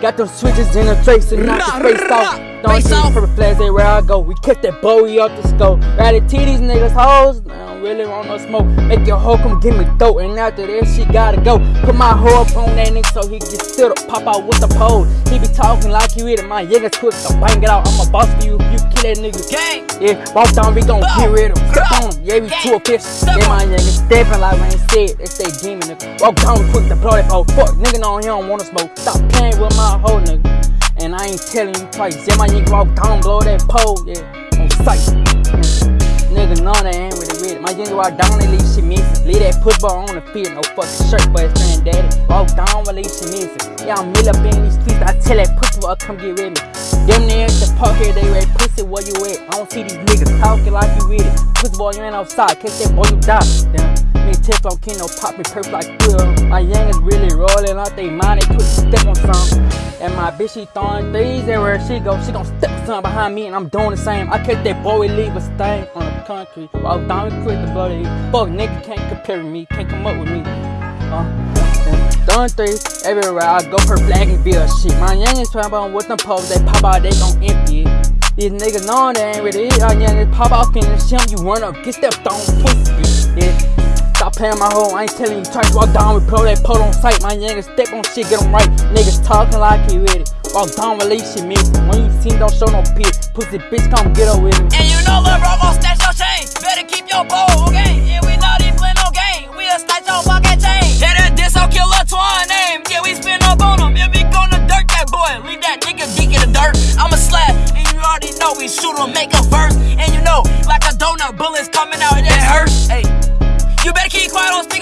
Got them switches in the trace and knock the face off. Don't see purple flags everywhere I go. We kick that Bowie off the scope. Rather T these niggas hoes. I don't really want no smoke. Make your hoe come give me dope. And after that, she gotta go. Put my hoe up on that nigga so he get stood up. Pop out with the pole. He be talking like you it. My niggas quick So bang it out. I'm a boss for you you kill that nigga. Gang. Yeah, walk down, we gon' get rid of him. Step on him. Yeah, we two fish. Yeah, my niggas stepping like they said. They say demon nigga. Walk down quick to blow that pole. Fuck, nigga, no, he don't wanna smoke. Stop playing with my hoe, nigga. And I ain't telling you twice. Yeah, my nigga walk down, blow that pole, yeah, on sight. Nigga, know that ain't really with it. My nigga walk down and leave shit missing. Leave that football on the field, no fucking shirt, but his granddaddy. Walk down leave shit missing. Yeah, I'm mill up in these streets. I tell that pussy boy, come get with me. Them niggas the park here, they ready pussy where you at. I don't see these niggas talking like you with it. Pussy boy, you ain't outside. Catch that boy, you die. Damn. Me and Teflon King no pop me perp like Will. My youngins really rolling out they mind, they put step on something. And my bitch, she throwing threes everywhere she go. She gon' step something behind me, and I'm doing the same. I catch that boy, leave a stain on Walk down and quit the bloody. Fuck, nigga can't compare with me, can't come up with me. Uh, throwing threes everywhere I go, for flag and bill shit. My youngins trying about with them poles, they pop out, they gon' empty it. These niggas know they ain't really it. Our youngins pop off in the shim, you run up, get stepped on, pussy. Yeah. Playing my hoe, I ain't telling you. To walk down with pro that pole on sight. My niggas step on shit, get them right. Niggas talking like he with it. Walk down, shit, me. When you see, don't show no piss. Pussy bitch, come get her with me. And you know Lil' bro gon' snatch your chain. Better keep your bowl, okay? Yeah, we not even play no game. We'll snatch your fucking chain. Yeah, that diss, I'll kill a twine name. Yeah, we spin up on him. Yeah, we gonna dirt that boy. Leave that nigga deep in the dirt. I'm a slap, and you already know we shoot him, make a verse. And you know, like a donut, bullets coming out, it hurts. Hey. You better keep quiet, don't speak